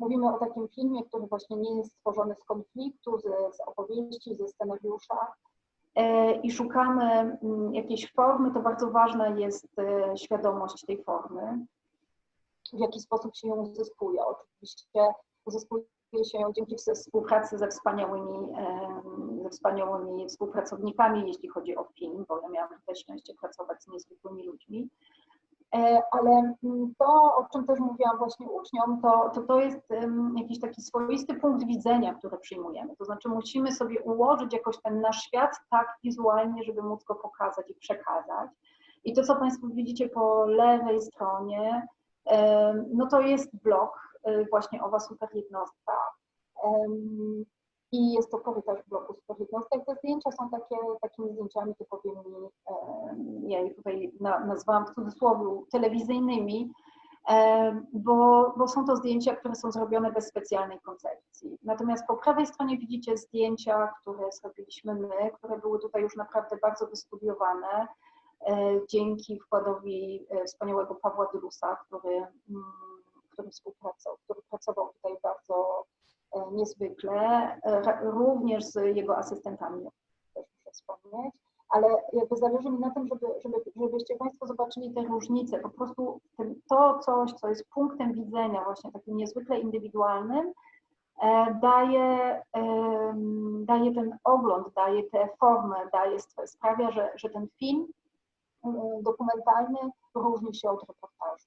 Mówimy o takim filmie, który właśnie nie jest stworzony z konfliktu, z, z opowieści, ze scenariusza e, i szukamy mm, jakiejś formy, to bardzo ważna jest e, świadomość tej formy, w jaki sposób się ją uzyskuje. Oczywiście uzyskuje się ją dzięki współpracy ze wspaniałymi, ze wspaniałymi współpracownikami, jeśli chodzi o film, bo ja miałam tutaj szczęście pracować z niezwykłymi ludźmi. E, ale mm, to, o czym też mówiłam właśnie uczniom, to, to, to jest jakiś taki swoisty punkt widzenia, który przyjmujemy. To znaczy musimy sobie ułożyć jakoś ten nasz świat tak wizualnie, żeby móc go pokazać i przekazać. I to, co Państwo widzicie po lewej stronie, no to jest blok, y, właśnie owa super jednostka. I jest to korytarz bloku super jednostek. Te zdjęcia są takie, takimi zdjęciami typowymi, ja je tutaj nazwałam w cudzysłowie telewizyjnymi, bo, bo są to zdjęcia, które są zrobione bez specjalnej koncepcji. Natomiast po prawej stronie widzicie zdjęcia, które zrobiliśmy my, które były tutaj już naprawdę bardzo wystudiowane e, dzięki wkładowi e, wspaniałego Pawła Dylusa, który, mm, który współpracował, który pracował tutaj bardzo niezwykle, również z jego asystentami, też muszę wspomnieć ale jakby zależy mi na tym, żeby, żeby, żebyście Państwo zobaczyli te różnice. Po prostu to coś, co jest punktem widzenia właśnie takim niezwykle indywidualnym, e, daje, daje ten ogląd, daje tę formę, daje, sprawia, że, że ten film dokumentalny różni się od reportażu.